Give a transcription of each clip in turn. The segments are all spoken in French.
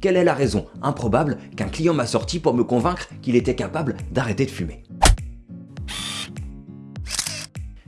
Quelle est la raison improbable qu'un client m'a sorti pour me convaincre qu'il était capable d'arrêter de fumer?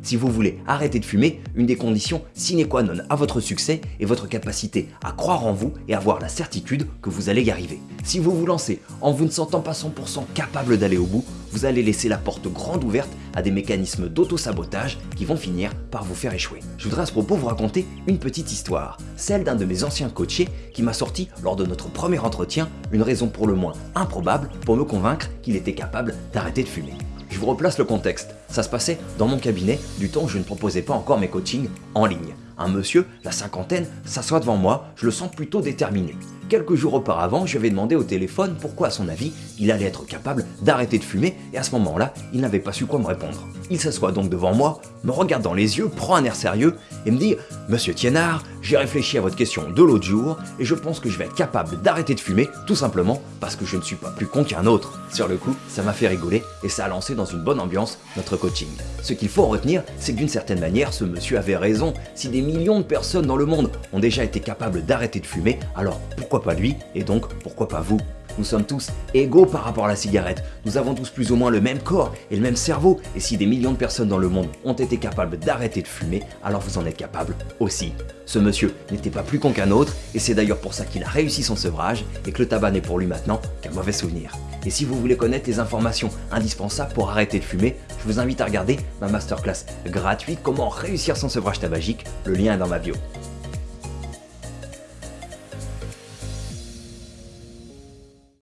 Si vous voulez arrêter de fumer, une des conditions sine qua non à votre succès est votre capacité à croire en vous et avoir la certitude que vous allez y arriver. Si vous vous lancez en vous ne sentant pas 100% capable d'aller au bout, vous allez laisser la porte grande ouverte à des mécanismes d'auto-sabotage qui vont finir par vous faire échouer. Je voudrais à ce propos vous raconter une petite histoire, celle d'un de mes anciens coachés qui m'a sorti lors de notre premier entretien une raison pour le moins improbable pour me convaincre qu'il était capable d'arrêter de fumer. Je vous replace le contexte. Ça se passait dans mon cabinet du temps où je ne proposais pas encore mes coachings en ligne. Un monsieur, la cinquantaine, s'assoit devant moi, je le sens plutôt déterminé. Quelques jours auparavant, je lui avais demandé au téléphone pourquoi à son avis, il allait être capable d'arrêter de fumer et à ce moment-là, il n'avait pas su quoi me répondre. Il s'assoit donc devant moi, me regarde dans les yeux, prend un air sérieux et me dit « Monsieur Thienard, j'ai réfléchi à votre question de l'autre jour et je pense que je vais être capable d'arrêter de fumer tout simplement parce que je ne suis pas plus con qu'un autre. » Sur le coup, ça m'a fait rigoler et ça a lancé dans une bonne ambiance notre coaching. Ce qu'il faut en retenir, c'est que d'une certaine manière, ce monsieur avait raison. Si des millions de personnes dans le monde ont déjà été capables d'arrêter de fumer, alors pourquoi pas lui et donc pourquoi pas vous nous sommes tous égaux par rapport à la cigarette. Nous avons tous plus ou moins le même corps et le même cerveau. Et si des millions de personnes dans le monde ont été capables d'arrêter de fumer, alors vous en êtes capable aussi. Ce monsieur n'était pas plus con qu'un autre et c'est d'ailleurs pour ça qu'il a réussi son sevrage et que le tabac n'est pour lui maintenant qu'un mauvais souvenir. Et si vous voulez connaître les informations indispensables pour arrêter de fumer, je vous invite à regarder ma masterclass gratuite Comment réussir son sevrage tabagique. Le lien est dans ma bio.